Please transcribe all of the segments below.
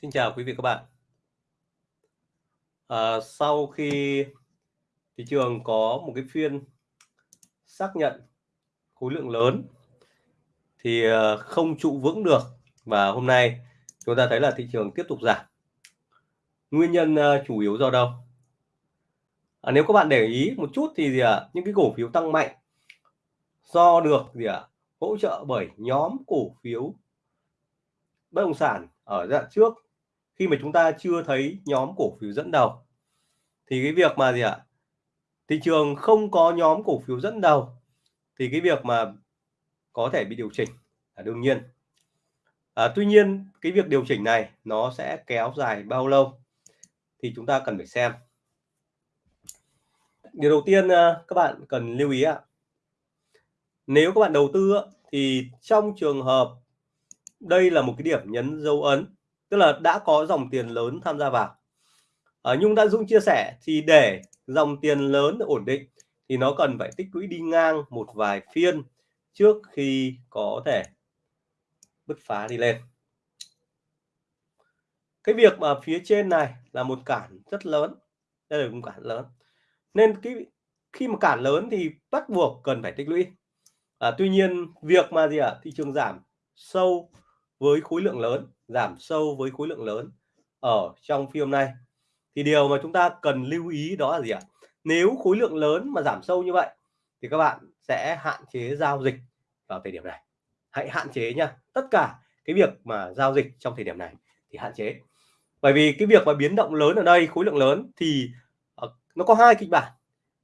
Xin chào quý vị các bạn. À, sau khi thị trường có một cái phiên xác nhận khối lượng lớn thì à, không trụ vững được và hôm nay chúng ta thấy là thị trường tiếp tục giảm. Nguyên nhân à, chủ yếu do đâu? À, nếu các bạn để ý một chút thì gì ạ? Những cái cổ phiếu tăng mạnh do được gì ạ? Hỗ trợ bởi nhóm cổ phiếu bất động sản ở dạng trước khi mà chúng ta chưa thấy nhóm cổ phiếu dẫn đầu thì cái việc mà gì ạ? Thị trường không có nhóm cổ phiếu dẫn đầu thì cái việc mà có thể bị điều chỉnh là đương nhiên. À, tuy nhiên cái việc điều chỉnh này nó sẽ kéo dài bao lâu thì chúng ta cần phải xem. Điều đầu tiên à, các bạn cần lưu ý ạ. Nếu các bạn đầu tư thì trong trường hợp đây là một cái điểm nhấn dấu ấn tức là đã có dòng tiền lớn tham gia vào. À, Nhung đã Dũng chia sẻ thì để dòng tiền lớn ổn định thì nó cần phải tích lũy đi ngang một vài phiên trước khi có thể bứt phá đi lên. Cái việc mà phía trên này là một cản rất lớn. Đây là một cản lớn. Nên cái khi mà cản lớn thì bắt buộc cần phải tích lũy. À, tuy nhiên việc mà gì ạ? À, thị trường giảm sâu với khối lượng lớn giảm sâu với khối lượng lớn ở trong phiên này thì điều mà chúng ta cần lưu ý đó là gì ạ? Nếu khối lượng lớn mà giảm sâu như vậy thì các bạn sẽ hạn chế giao dịch vào thời điểm này. Hãy hạn chế nha, tất cả cái việc mà giao dịch trong thời điểm này thì hạn chế. Bởi vì cái việc mà biến động lớn ở đây, khối lượng lớn thì ờ, nó có hai kịch bản.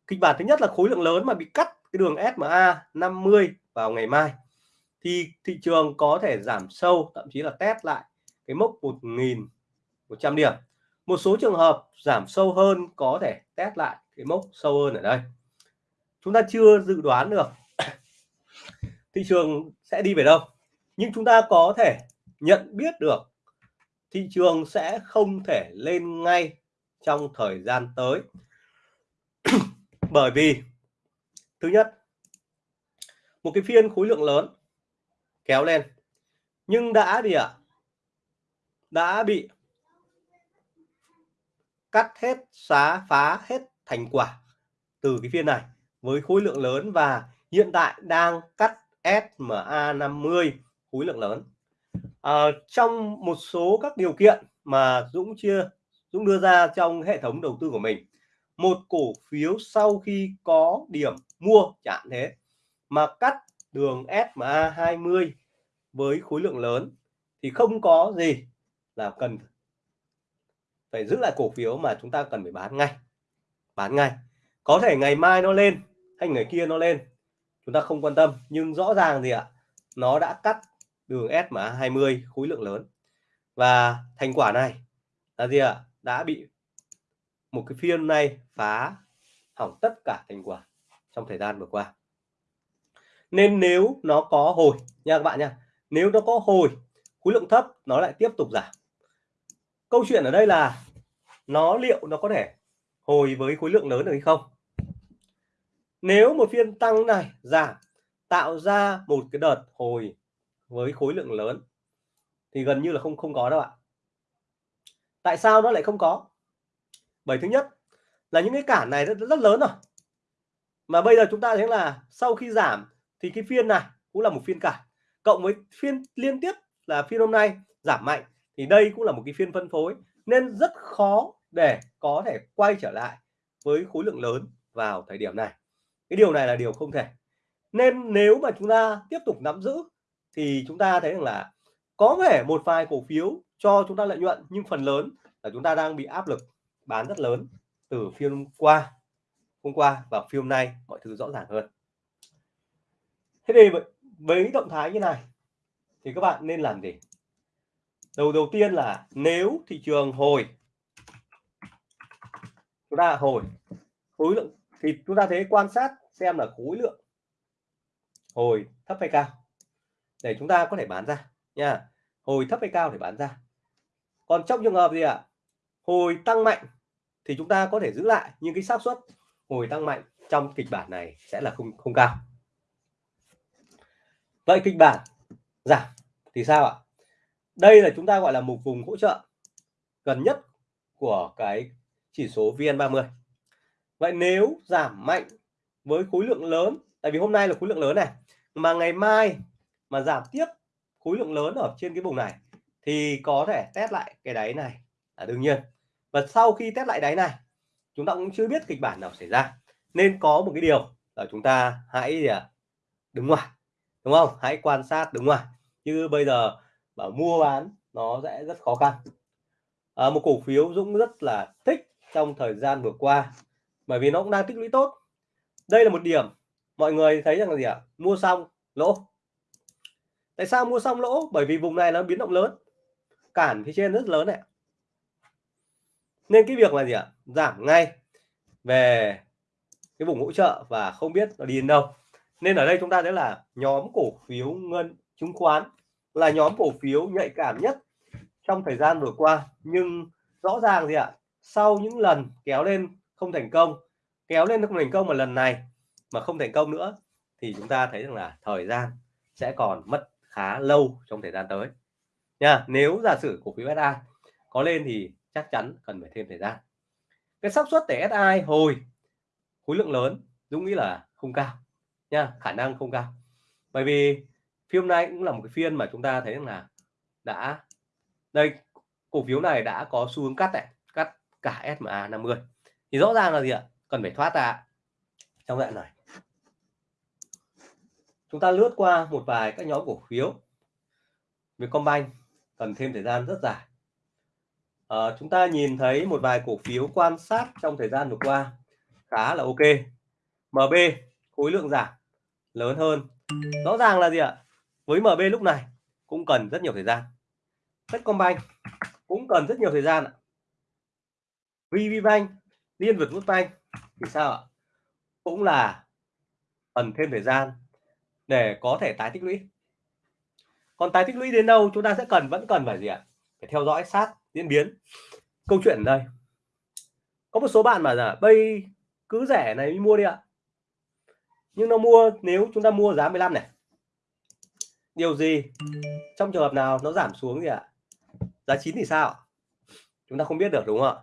Kịch bản thứ nhất là khối lượng lớn mà bị cắt cái đường SMA 50 vào ngày mai thì thị trường có thể giảm sâu, thậm chí là test lại cái mốc 1.100 điểm. Một số trường hợp giảm sâu hơn có thể test lại cái mốc sâu hơn ở đây. Chúng ta chưa dự đoán được thị trường sẽ đi về đâu, nhưng chúng ta có thể nhận biết được thị trường sẽ không thể lên ngay trong thời gian tới. Bởi vì, thứ nhất, một cái phiên khối lượng lớn kéo lên, nhưng đã gì ạ. à? Đã bị cắt hết xá phá hết thành quả từ cái phiên này. Với khối lượng lớn và hiện tại đang cắt SMA 50 khối lượng lớn. À, trong một số các điều kiện mà Dũng chia Dũng đưa ra trong hệ thống đầu tư của mình. Một cổ phiếu sau khi có điểm mua chạm thế mà cắt đường SMA 20 với khối lượng lớn thì không có gì là cần phải giữ lại cổ phiếu mà chúng ta cần phải bán ngay bán ngay. Có thể ngày mai nó lên hay ngày kia nó lên, chúng ta không quan tâm, nhưng rõ ràng gì ạ, nó đã cắt đường SMA 20 khối lượng lớn. Và thành quả này là gì ạ? Đã bị một cái phiên này phá hỏng tất cả thành quả trong thời gian vừa qua. Nên nếu nó có hồi, nha các bạn nha, nếu nó có hồi, khối lượng thấp nó lại tiếp tục giảm câu chuyện ở đây là nó liệu nó có thể hồi với khối lượng lớn được hay không? Nếu một phiên tăng này giảm tạo ra một cái đợt hồi với khối lượng lớn thì gần như là không không có đâu ạ. Tại sao nó lại không có? Bởi thứ nhất là những cái cản này rất, rất lớn rồi. Mà bây giờ chúng ta thấy là sau khi giảm thì cái phiên này cũng là một phiên cản. Cộng với phiên liên tiếp là phiên hôm nay giảm mạnh thì đây cũng là một cái phiên phân phối nên rất khó để có thể quay trở lại với khối lượng lớn vào thời điểm này. Cái điều này là điều không thể. Nên nếu mà chúng ta tiếp tục nắm giữ thì chúng ta thấy rằng là có thể một vài cổ phiếu cho chúng ta lợi nhuận, nhưng phần lớn là chúng ta đang bị áp lực bán rất lớn từ phiên hôm qua hôm qua và phiên hôm nay, mọi thứ rõ ràng hơn. Thế thì với động thái như này thì các bạn nên làm gì? Đầu đầu tiên là nếu thị trường hồi, chúng ta hồi, khối lượng, thì chúng ta thấy quan sát xem là khối lượng hồi thấp hay cao. Để chúng ta có thể bán ra nha. Hồi thấp hay cao để bán ra. Còn trong trường hợp gì ạ? À? hồi tăng mạnh thì chúng ta có thể giữ lại nhưng cái xác suất hồi tăng mạnh trong kịch bản này sẽ là không không cao. Vậy kịch bản giảm thì sao ạ? Đây là chúng ta, gọi là một vùng hỗ trợ gần nhất của cái chỉ số VN30 vậy nếu giảm mạnh với khối lượng lớn, tại vì hôm nay là khối lượng lớn này, mà ngày mai mà giảm tiếp khối lượng lớn ở trên cái vùng này, thì có thể test lại cái đáy này. Là đương nhiên. Và sau khi test lại đáy này, chúng ta cũng chưa biết kịch bản nào xảy ra. Nên có một cái điều là chúng ta hãy à, đứng ngoài, đúng không? Hãy quan sát đứng ngoài. Chứ bây giờ bảo mua bán nó sẽ rất khó khăn. À, một cổ phiếu Dũng rất là thích trong thời gian vừa qua bởi vì nó cũng đang tích lũy tốt. Đây là một điểm mọi người thấy rằng là gì ạ? Mua xong lỗ. Tại sao mua xong lỗ? Bởi vì vùng này nó biến động lớn. Cản phía trên rất lớn này. Nên cái việc là gì ạ? Giảm ngay về cái vùng hỗ trợ và không biết nó đi đến đâu. Nên ở đây chúng ta thấy là nhóm cổ phiếu ngân chứng khoán là nhóm cổ phiếu nhạy cảm nhất trong thời gian vừa qua. Nhưng rõ ràng gì ạ? Sau những lần kéo lên không thành công, kéo lên không thành công mà lần này mà không thành công nữa, thì chúng ta thấy rằng là thời gian sẽ còn mất khá lâu trong thời gian tới. Nha, nếu giả sử cổ phiếu SI có lên thì chắc chắn cần phải thêm thời gian. Cái xác suất để SI hồi, khối lượng lớn Dũng nghĩ là không cao. Nha, khả năng không cao. Bởi vì phiên hôm nay cũng là một cái phiên mà chúng ta thấy là đã đây cổ phiếu này đã có xu hướng cắt này cắt cả SMA 50 thì rõ ràng là gì ạ? Cần phải thoát ra. Trong đoạn này chúng ta lướt qua một vài các nhóm cổ phiếu. Vietcombank cần thêm thời gian rất dài. À, chúng ta nhìn thấy một vài cổ phiếu quan sát trong thời gian vừa qua khá là ok. MB khối lượng giảm lớn hơn. Rõ ràng là gì ạ? Với MB lúc này cũng cần rất nhiều thời gian. Techcombank cũng cần rất nhiều thời gian ạ. VPBank Liên Việt Quốc Bank thì sao ạ? Cũng là cần thêm thời gian để có thể tái tích lũy. Còn tái tích lũy đến đâu chúng ta sẽ cần, vẫn cần phải gì ạ? Phải theo dõi sát diễn biến. Câu chuyện ở đây. Có một số bạn mà là bây cứ rẻ này mua đi ạ. Nhưng nó mua, nếu chúng ta mua giá 15 này điều gì? Trong trường hợp nào nó giảm xuống gì ạ? Giá 9 thì sao? Chúng ta không biết được đúng không ạ?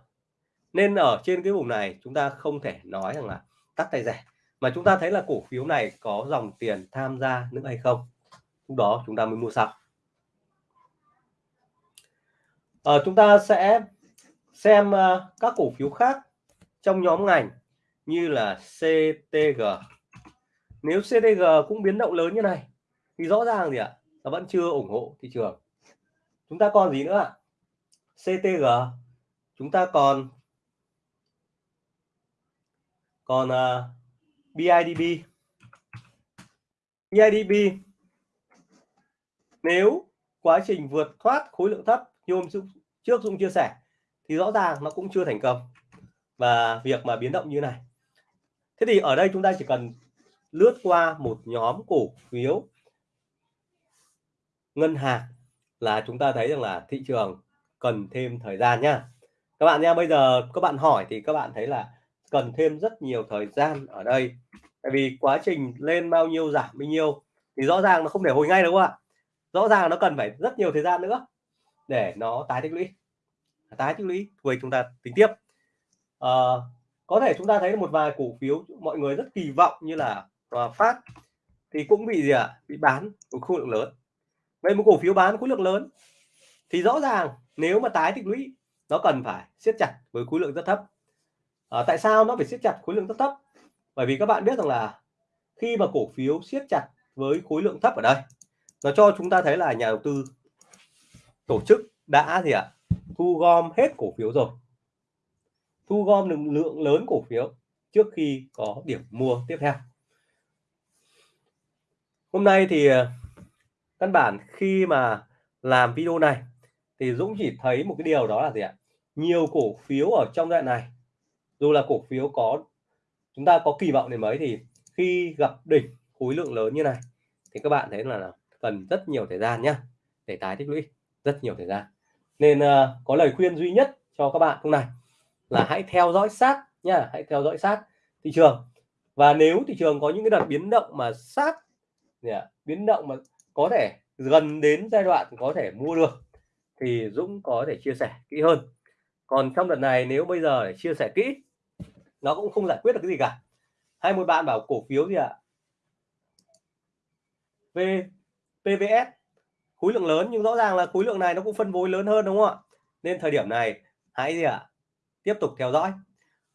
Nên ở trên cái vùng này chúng ta không thể nói rằng là tắt tay rẻ. Mà chúng ta thấy là cổ phiếu này có dòng tiền tham gia nữa hay không? Lúc đó chúng ta mới mua xong à, ờ, chúng ta sẽ xem uh, các cổ phiếu khác trong nhóm ngành như là CTG nếu CTG cũng biến động lớn như này thì rõ ràng gì ạ nó vẫn chưa ủng hộ thị trường. Chúng ta còn gì nữa ạ? CTG chúng ta còn còn à, uh, BIDB BIDB nếu quá trình vượt thoát khối lượng thấp như hôm trước Dung chia sẻ thì rõ ràng nó cũng chưa thành công. Và việc mà biến động như này. Thế thì ở đây chúng ta chỉ cần lướt qua một nhóm cổ phiếu ngân hàng là chúng ta thấy rằng là thị trường cần thêm thời gian nhá các bạn nha bây giờ các bạn hỏi thì các bạn thấy là cần thêm rất nhiều thời gian ở đây. Tại vì quá trình lên bao nhiêu giảm bao nhiêu thì rõ ràng nó không thể hồi ngay đúng không ạ rõ ràng nó cần phải rất nhiều thời gian nữa để nó tái tích lũy. Tái tích lũy rồi chúng ta tính tiếp. À, có thể chúng ta thấy một vài cổ phiếu mọi người rất kỳ vọng như là hòa phát thì cũng bị gì ạ? À? bị bán một khối lượng lớn vậy một cổ phiếu bán khối lượng lớn thì rõ ràng nếu mà tái tích lũy nó cần phải siết chặt với khối lượng rất thấp. À, tại sao nó phải siết chặt khối lượng rất thấp? Bởi vì các bạn biết rằng là khi mà cổ phiếu siết chặt với khối lượng thấp ở đây nó cho chúng ta thấy là nhà đầu tư tổ chức đã gì ạ? Thu gom hết cổ phiếu rồi. Thu gom được lượng lớn cổ phiếu trước khi có điểm mua tiếp theo. Hôm nay thì căn bản khi mà làm video này thì Dũng chỉ thấy một cái điều đó là gì ạ? Nhiều cổ phiếu ở trong đoạn này dù là cổ phiếu có chúng ta có kỳ vọng đến mấy thì khi gặp đỉnh khối lượng lớn như này thì các bạn thấy là cần rất nhiều thời gian nhá để tái tích lũy rất nhiều thời gian. Nên uh, có lời khuyên duy nhất cho các bạn lúc này là hãy theo dõi sát nhá hãy theo dõi sát thị trường. Và nếu thị trường có những cái đợt biến động mà sát yeah, biến động mà có thể gần đến giai đoạn có thể mua được thì Dũng có thể chia sẻ kỹ hơn. Còn trong đợt này nếu bây giờ để chia sẻ kỹ, nó cũng không giải quyết được cái gì cả. Hai một bạn bảo cổ phiếu gì ạ? V PVS khối lượng lớn nhưng rõ ràng là khối lượng này nó cũng phân phối lớn hơn đúng không ạ? Nên thời điểm này, hãy gì ạ? Tiếp tục theo dõi.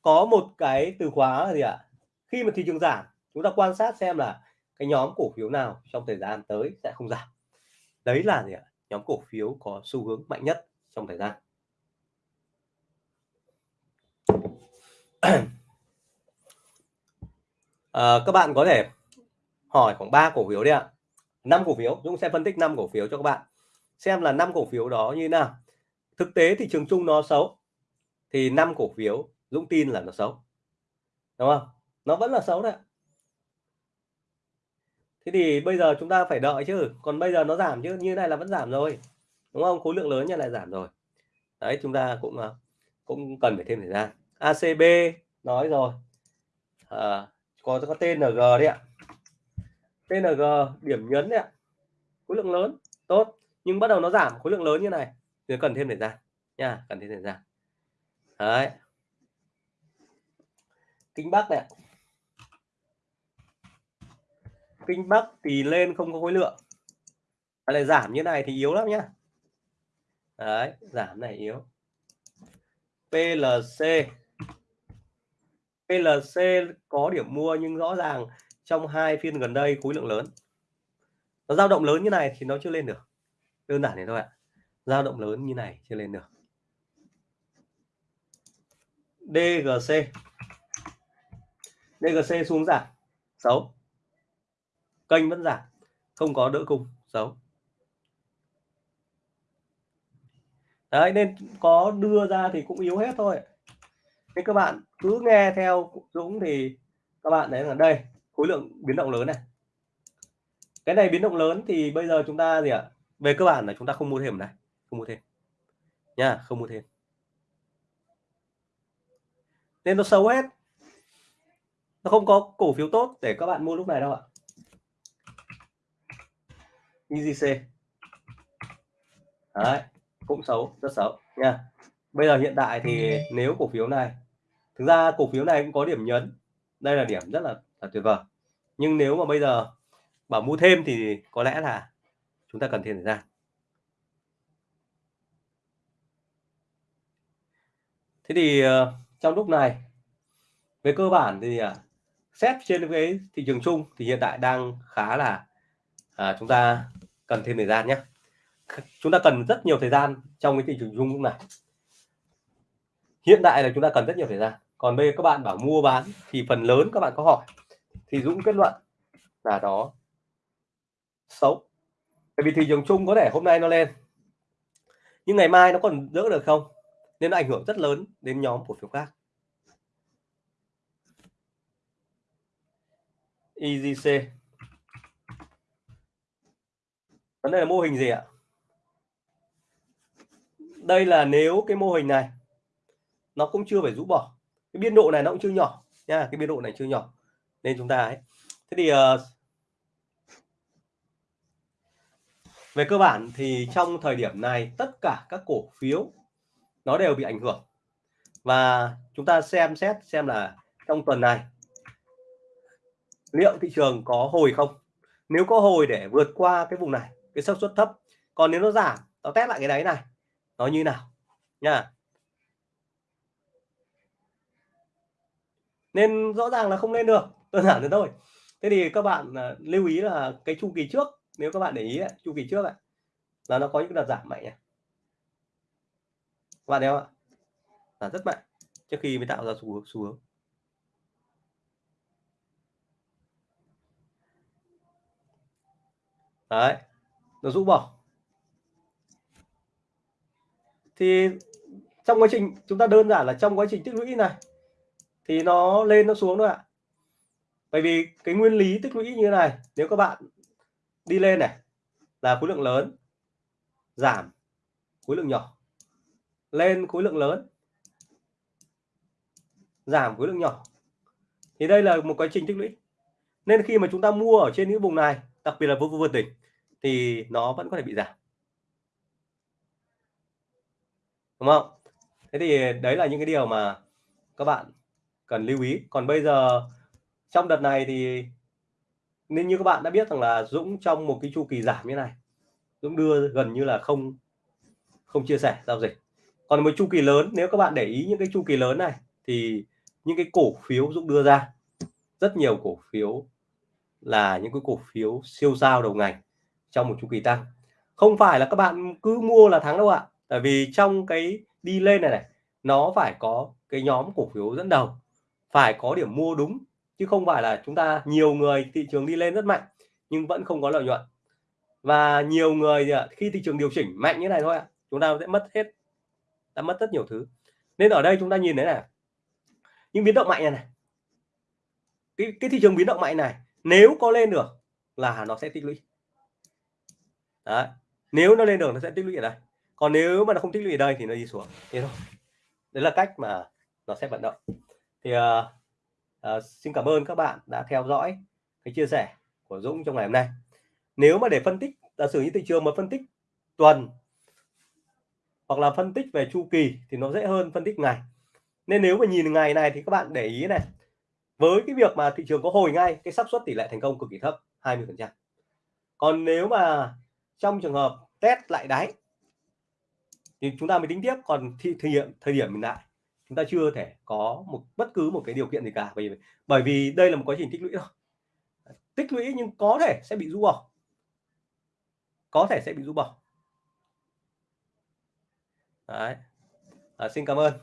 Có một cái từ khóa là gì ạ? Khi mà thị trường giảm, chúng ta quan sát xem là cái nhóm cổ phiếu nào trong thời gian tới sẽ không giảm? Đấy là gì ạ? Nhóm cổ phiếu có xu hướng mạnh nhất trong thời gian. À, các bạn có thể hỏi khoảng 3 cổ phiếu đi ạ. Năm cổ phiếu Dũng sẽ phân tích 5 cổ phiếu cho các bạn. Xem là năm cổ phiếu đó như nào. Thực tế thị trường chung nó xấu thì năm cổ phiếu Dũng tin là nó xấu. Đúng không? Nó vẫn là xấu đấy thế thì bây giờ chúng ta phải đợi chứ. Còn bây giờ nó giảm chứ. Như này là vẫn giảm rồi. Đúng không? Khối lượng lớn như này giảm rồi. Đấy chúng ta cũng à, cũng cần phải thêm thời gian. ACB nói rồi. À, có có TNG đấy ạ. TNG điểm nhấn đấy ạ. Khối lượng lớn. Tốt. Nhưng bắt đầu nó giảm. Khối lượng lớn như này. Thì cần thêm thời gian. Nha cần thêm thời gian. Đấy. Kinh bắc này kinh bắc thì lên không có khối lượng. Này giảm như này thì yếu lắm nhá. Đấy, giảm này yếu. PLC PLC có điểm mua nhưng rõ ràng trong hai phiên gần đây khối lượng lớn. Nó dao động lớn như này thì nó chưa lên được. Đơn giản này thôi ạ. Dao động lớn như này chưa lên được. DGC DGC xuống giảm. Xấu kênh vẫn giảm, không có đỡ cung xấu. Đấy, nên có đưa ra thì cũng yếu hết thôi. Nên các bạn cứ nghe theo Dũng thì các bạn thấy là đây, khối lượng biến động lớn này. Cái này biến động lớn thì bây giờ chúng ta gì ạ? Về cơ bản là chúng ta không mua thêm này, không mua thêm. Nha, không mua thêm. Nên nó xấu hết. Nó không có cổ phiếu tốt để các bạn mua lúc này đâu ạ. EGC đấy cũng xấu rất xấu nha. Bây giờ hiện tại thì nếu cổ phiếu này thực ra cổ phiếu này cũng có điểm nhấn. Đây là điểm rất là, là tuyệt vời. Nhưng nếu mà bây giờ bảo mua thêm thì có lẽ là chúng ta cần thêm thời gian thế thì ờ, trong lúc này về cơ bản thì à, xét trên cái thị trường chung thì hiện tại đang khá là à, chúng ta cần thêm thời gian nhé. Chúng ta cần rất nhiều thời gian trong cái thị trường chung lúc này. Hiện tại là chúng ta cần rất nhiều thời gian. Còn bây giờ các bạn bảo mua bán thì phần lớn các bạn có hỏi. Thì Dũng kết luận là đó. Xấu. Bởi vì thị trường chung có thể hôm nay nó lên nhưng ngày mai nó còn đỡ được không? Nên nó ảnh hưởng rất lớn đến nhóm cổ phiếu khác. EGC vấn đề là mô hình gì ạ? Đây là nếu cái mô hình này nó cũng chưa phải rũ bỏ. Cái biên độ này nó cũng chưa nhỏ nha cái biên độ này chưa nhỏ. Nên chúng ta ấy. Thế thì uh, về cơ bản thì trong thời điểm này tất cả các cổ phiếu nó đều bị ảnh hưởng. Và chúng ta xem xét xem là trong tuần này liệu thị trường có hồi không? Nếu có hồi để vượt qua cái vùng này cái xác suất thấp. Còn nếu nó giảm nó test lại cái đấy này. Nó như nào? Nha. Nên rõ ràng là không lên được đơn giản thế thôi. Thế thì các bạn uh, lưu ý là cái chu kỳ trước nếu các bạn để ý ấy, chu kỳ trước ấy, là nó có những đợt giảm mạnh này các bạn thấy không ạ? Là rất mạnh trước khi mới tạo ra xu hướng xu hướng. Đấy nó rũ bỏ. Thì trong quá trình, chúng ta đơn giản là trong quá trình tích lũy này, thì nó lên, nó xuống thôi ạ. Bởi vì cái nguyên lý tích lũy như thế này, nếu các bạn đi lên này, là khối lượng lớn, giảm khối lượng nhỏ. Lên khối lượng lớn, giảm khối lượng nhỏ. Thì đây là một quá trình tích lũy. Nên khi mà chúng ta mua ở trên những vùng này, đặc biệt là vùng vượt đỉnh thì nó vẫn có thể bị giảm. Đúng không? Thế thì đấy là những cái điều mà các bạn cần lưu ý. Còn bây giờ, trong đợt này thì nên như các bạn đã biết rằng là Dũng trong một cái chu kỳ giảm như này, Dũng đưa gần như là không không chia sẻ giao dịch. Còn một chu kỳ lớn, nếu các bạn để ý những cái chu kỳ lớn này, thì những cái cổ phiếu Dũng đưa ra, rất nhiều cổ phiếu là những cái cổ phiếu siêu sao đầu ngành trong một chu kỳ tăng. Không phải là các bạn cứ mua là thắng đâu ạ. Tại vì trong cái đi lên này này nó phải có cái nhóm cổ phiếu dẫn đầu phải có điểm mua đúng chứ không phải là chúng ta nhiều người thị trường đi lên rất mạnh nhưng vẫn không có lợi nhuận. Và nhiều người khi thị trường điều chỉnh mạnh như này thôi ạ chúng ta sẽ mất hết đã mất rất nhiều thứ. Nên ở đây chúng ta nhìn thấy là những biến động mạnh này, này. Cái, cái thị trường biến động mạnh này nếu có lên được là nó sẽ tích lũy. Đấy. nếu nó lên được nó sẽ tích lũy ở đây. Còn nếu mà nó không tích lũy ở đây thì nó đi xuống. Thế thôi. Đấy là cách mà nó sẽ vận động. Thì uh, uh, xin cảm ơn các bạn đã theo dõi cái chia sẻ của Dũng trong ngày hôm nay. Nếu mà để phân tích giả sử như thị trường mà phân tích tuần hoặc là phân tích về chu kỳ thì nó dễ hơn phân tích ngày. Nên nếu mà nhìn ngày này thì các bạn để ý này với cái việc mà thị trường có hồi ngay cái xác suất tỷ lệ thành công cực kỳ thấp 20 phần trăm. Còn nếu mà trong trường hợp test lại đáy thì chúng ta mới tính tiếp còn thi thời điểm thời điểm hiện tại chúng ta chưa thể có một bất cứ một cái điều kiện gì cả bởi vì bởi vì đây là một quá trình tích lũy thôi. Tích lũy nhưng có thể sẽ bị rũ bỏ. Có thể sẽ bị rũ bỏ. Đấy. À, xin cảm ơn.